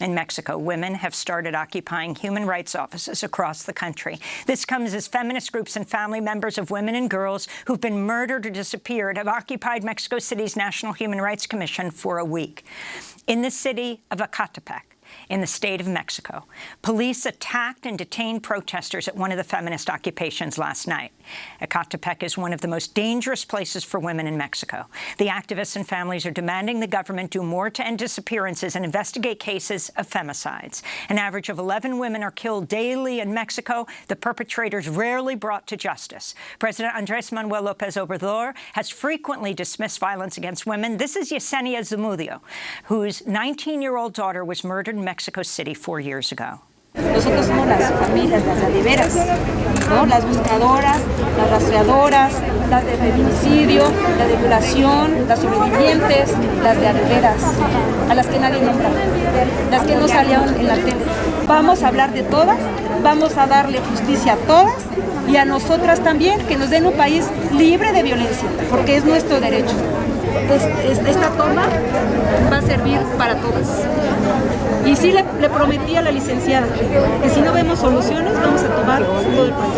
In Mexico, women have started occupying human rights offices across the country. This comes as feminist groups and family members of women and girls who've been murdered or disappeared have occupied Mexico City's National Human Rights Commission for a week. In the city of Ecatepec, in the state of Mexico. Police attacked and detained protesters at one of the feminist occupations last night. Ecatepec is one of the most dangerous places for women in Mexico. The activists and families are demanding the government do more to end disappearances and investigate cases of femicides. An average of 11 women are killed daily in Mexico, the perpetrators rarely brought to justice. President Andres Manuel Lopez Obrador has frequently dismissed violence against women. This is Yesenia Zamudio, whose 19-year-old daughter was murdered Mexico City four years ago. Nosotros somos las familias, las de ¿no? las buscadoras, las rastreadoras, las de feminicidio, las de violación, las sobrevivientes, las de veras, a las que nadie nombra, las que no salieron en la tele. Vamos a hablar de todas, vamos a darle justicia a todas y a nosotras también, que nos den un país libre de violencia, porque es nuestro derecho. esta toma va a servir para todas. Y sí le, le, prometí a la licenciada que si no vemos soluciones vamos a tomar todo el país.